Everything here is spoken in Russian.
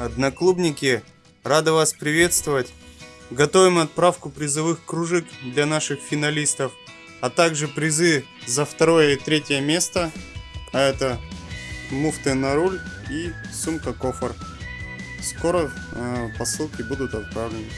Одноклубники, рада вас приветствовать. Готовим отправку призовых кружек для наших финалистов, а также призы за второе и третье место. А это муфты на руль и сумка-кофр. Скоро э, посылки будут отправлены.